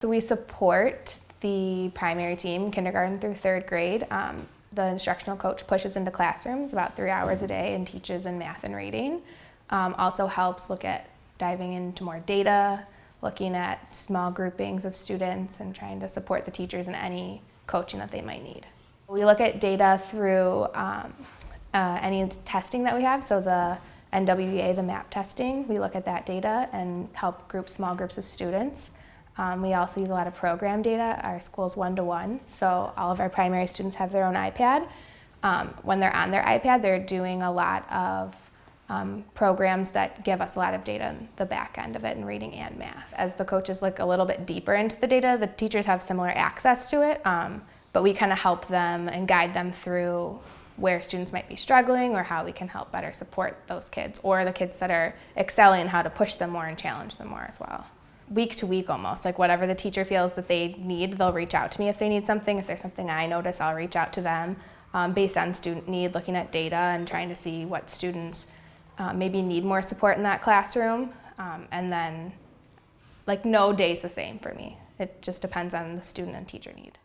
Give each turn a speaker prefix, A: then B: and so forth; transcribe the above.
A: So we support the primary team, kindergarten through third grade. Um, the instructional coach pushes into classrooms about three hours a day and teaches in math and reading. Um, also helps look at diving into more data, looking at small groupings of students and trying to support the teachers in any coaching that they might need. We look at data through um, uh, any testing that we have, so the NWEA, the MAP testing, we look at that data and help group small groups of students. Um, we also use a lot of program data. Our school's one-to-one, -one, so all of our primary students have their own iPad. Um, when they're on their iPad, they're doing a lot of um, programs that give us a lot of data on the back end of it in reading and math. As the coaches look a little bit deeper into the data, the teachers have similar access to it, um, but we kind of help them and guide them through where students might be struggling or how we can help better support those kids or the kids that are excelling how to push them more and challenge them more as well week to week almost. Like whatever the teacher feels that they need, they'll reach out to me if they need something. If there's something I notice, I'll reach out to them um, based on student need, looking at data and trying to see what students uh, maybe need more support in that classroom. Um, and then like no day's the same for me. It just depends on the student and teacher need.